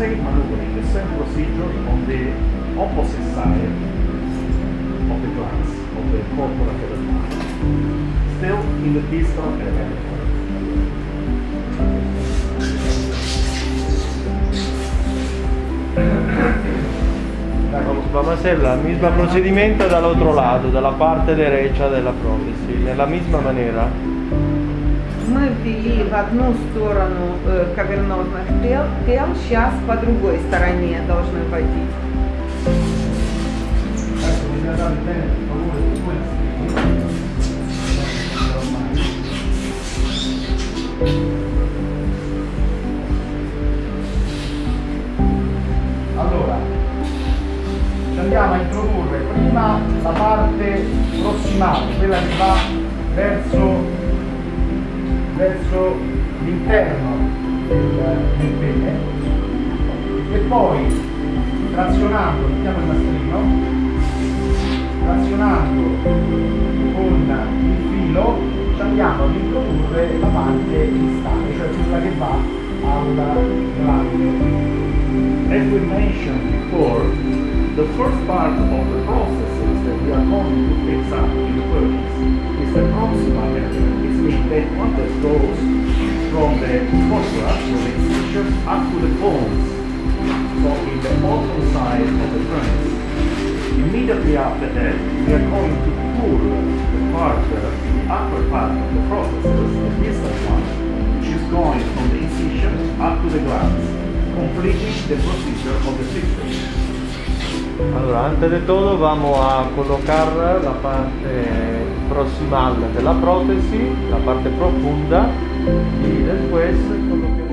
same maneuvering, the same procedure on the opposite side of the glass, of the corpora fedelmata. Still in the distal element. Vamos a hacer el mismo procedimiento del otro lado, de la parte derecha de la prótesis, de la misma manera. Мы ввели в одну сторону э, кавернозных тел, тел, сейчас по другой стороне должны вводить. Allora, andiamo a introdurre prima la parte prossimale, quella che va verso, verso l'interno del, del pene e poi trazionando, mettiamo il nastrillo, trazionando con il filo ci andiamo ad introdurre la parte distale, cioè quella che va alla glande. As we mentioned before, the first part of the processes that we are going to fix up in the furnace is the proximal area. It means that corpora, from the incisions, up to the bones. So in the bottom side of the furnace. Immediately after that, we are going to pull the part, the upper part of the processes, the distal one, which is going from the incision up to the glands, completing the procedure of the system. Allora, antes de todo vamos a colocar la parte proximal de la prótesis, la parte profunda y después eh, con lo que